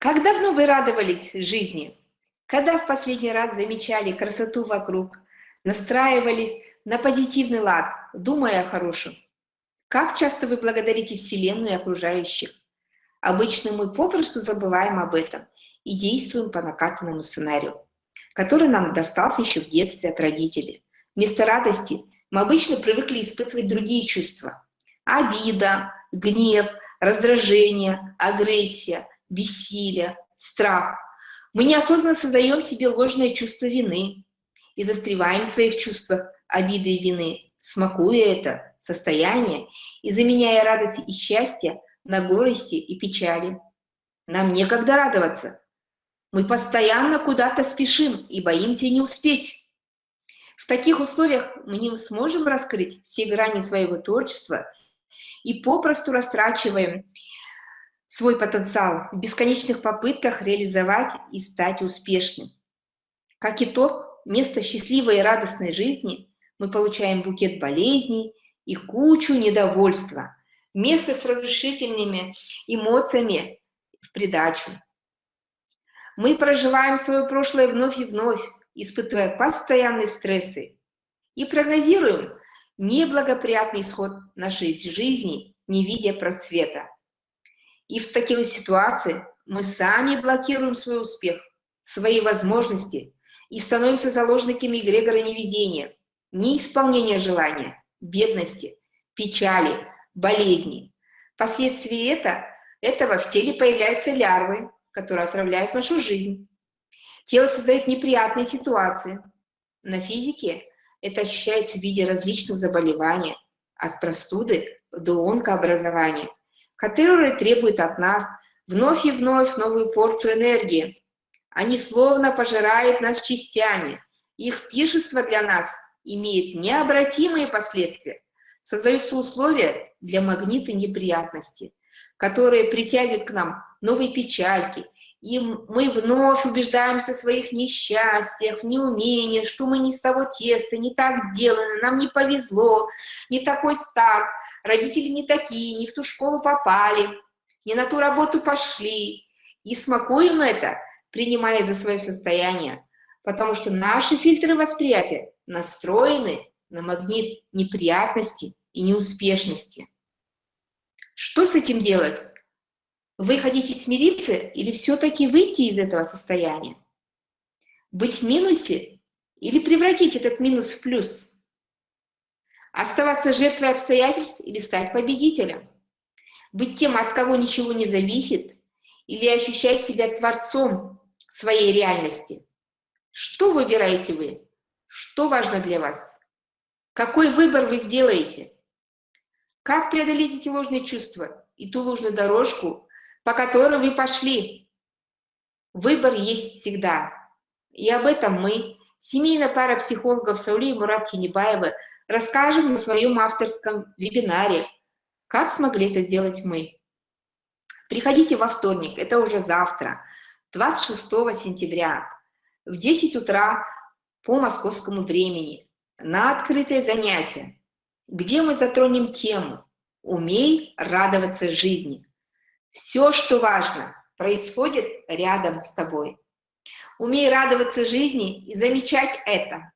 Как давно вы радовались жизни? Когда в последний раз замечали красоту вокруг, настраивались на позитивный лад, думая о хорошем? Как часто вы благодарите Вселенную и окружающих? Обычно мы попросту забываем об этом и действуем по накатанному сценарию, который нам достался еще в детстве от родителей. Вместо радости мы обычно привыкли испытывать другие чувства. Обида, гнев, раздражение, агрессия, бессилие, страх. Мы неосознанно создаем себе ложное чувство вины и застреваем в своих чувствах обиды и вины, смакуя это состояние и заменяя радость и счастье на горести и печали. Нам некогда радоваться. Мы постоянно куда-то спешим и боимся не успеть. В таких условиях мы не сможем раскрыть все грани своего творчества и попросту растрачиваем свой потенциал в бесконечных попытках реализовать и стать успешным. Как итог, вместо счастливой и радостной жизни мы получаем букет болезней и кучу недовольства, вместо с разрушительными эмоциями в придачу. Мы проживаем свое прошлое вновь и вновь, испытывая постоянные стрессы, и прогнозируем неблагоприятный исход нашей жизни, не видя процвета. И в таких ситуациях мы сами блокируем свой успех, свои возможности и становимся заложниками эгрегора невезения, неисполнения желания, бедности, печали, болезни. Последствия это, этого в теле появляются лярвы, которые отравляют нашу жизнь. Тело создает неприятные ситуации. На физике это ощущается в виде различных заболеваний, от простуды до онкообразования, которые требуют от нас вновь и вновь новую порцию энергии. Они словно пожирают нас частями. Их пиршество для нас имеет необратимые последствия. Создаются условия для магнита неприятности, которые притягивают к нам новые печальки, и мы вновь убеждаемся в своих несчастьях, в неумении, что мы не с того теста, не так сделаны, нам не повезло, не такой старт, родители не такие, не в ту школу попали, не на ту работу пошли. И смакуем это, принимая за свое состояние, потому что наши фильтры восприятия настроены на магнит неприятности и неуспешности. Что с этим делать? Вы хотите смириться или все-таки выйти из этого состояния? Быть в минусе или превратить этот минус в плюс? Оставаться жертвой обстоятельств или стать победителем? Быть тем, от кого ничего не зависит, или ощущать себя творцом своей реальности? Что выбираете вы? Что важно для вас? Какой выбор вы сделаете? Как преодолеть эти ложные чувства и ту ложную дорожку, по которой вы пошли? Выбор есть всегда. И об этом мы, семейная пара психологов Саули и Мурат Тинебаева, расскажем на своем авторском вебинаре «Как смогли это сделать мы?». Приходите во вторник, это уже завтра, 26 сентября, в 10 утра по московскому времени, на открытое занятие, где мы затронем тему «Умей радоваться жизни». Все, что важно, происходит рядом с тобой. Умей радоваться жизни и замечать это.